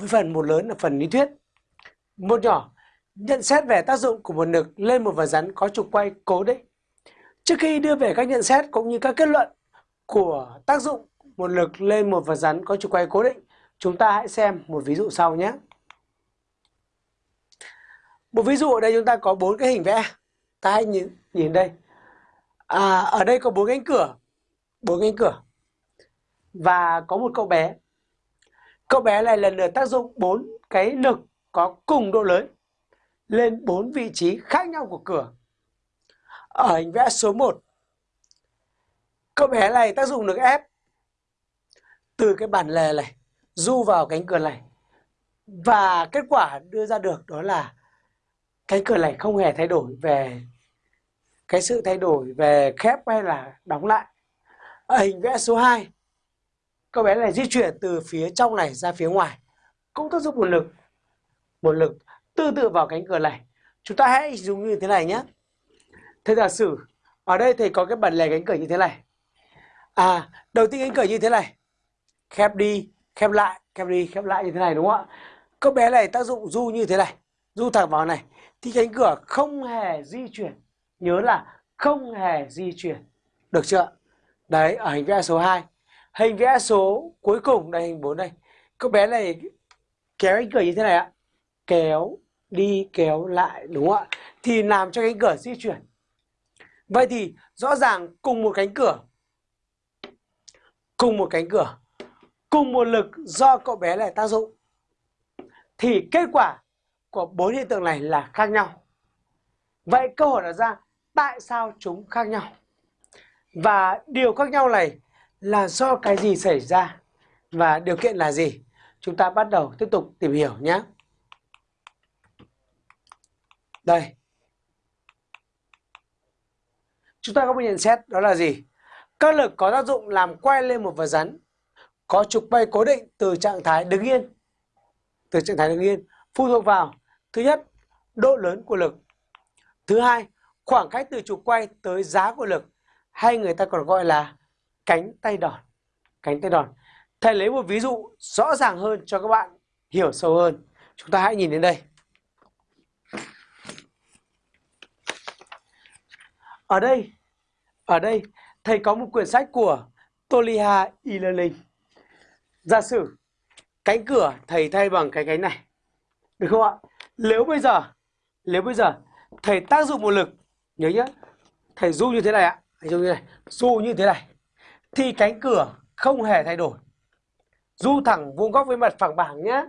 với phần một lớn là phần lý thuyết. Một nhỏ, nhận xét về tác dụng của một lực lên một vật rắn có trục quay cố định. Trước khi đưa về các nhận xét cũng như các kết luận của tác dụng một lực lên một vật rắn có trục quay cố định, chúng ta hãy xem một ví dụ sau nhé. Một ví dụ ở đây chúng ta có bốn cái hình vẽ. Ta hãy nhìn nhìn đây. À, ở đây có bốn cánh cửa, bốn cánh cửa và có một cậu bé. Cậu bé này lần lượt tác dụng bốn cái lực có cùng độ lớn lên bốn vị trí khác nhau của cửa. Ở hình vẽ số 1, cậu bé này tác dụng lực ép từ cái bản lề này du vào cánh cửa này. Và kết quả đưa ra được đó là cánh cửa này không hề thay đổi về cái sự thay đổi về khép hay là đóng lại. Ở hình vẽ số 2, cậu bé này di chuyển từ phía trong này ra phía ngoài, cũng tác dụng một lực một lực tương tự vào cánh cửa này. Chúng ta hãy dùng như thế này nhé. Thế giả sử, ở đây thầy có cái bản lề cánh cửa như thế này. À đầu tiên cánh cửa như thế này. Khép đi, khép lại, khép đi, khép lại như thế này, đúng không ạ? Cậu bé này tác dụng du như thế này, du thẳng vào này. Thì cánh cửa không hề di chuyển. Nhớ là không hề di chuyển. Được chưa đấy, ở hình vẽ số 2 hình vẽ số cuối cùng đây hình 4 đây cậu bé này kéo cánh cửa như thế này ạ. Kéo đi, kéo lại, đúng không ạ? Thì làm cho cánh cửa di chuyển. Vậy thì rõ ràng cùng một cánh cửa. Cùng một cánh cửa. Cùng một lực do cậu bé này tác dụng. Thì kết quả của bốn hiện tượng này là khác nhau. Vậy câu hỏi đặt ra, tại sao chúng khác nhau? Và điều khác nhau này là do cái gì xảy ra và điều kiện là gì? Chúng ta bắt đầu tiếp tục tìm hiểu nhé. Đây. Chúng ta có một nhận xét đó là gì? Các lực có tác dụng làm quay lên một vật rắn có trục bay cố định từ trạng thái đứng yên. Từ trạng thái đứng yên phụ thuộc vào thứ nhất, độ lớn của lực. Thứ hai, khoảng cách từ trục quay tới giá của lực hay người ta còn gọi là cánh tay đòn, cánh tay đòn. Thầy lấy một ví dụ rõ ràng hơn cho các bạn hiểu sâu hơn. Chúng ta hãy nhìn đến đây. Ở đây ở đây, thầy có một quyển sách của Toliha e-learning giả sử cánh cửa thầy thay bằng cái cánh này, được không ạ? Nếu bây giờ, nếu bây giờ thầy tác dụng một lực, nhớ nhé thầy du như thế này ạ, thầy du như thế này du như thế này thì cánh cửa không hề thay đổi. Du thẳng vuông góc với mặt phẳng bảng nhé.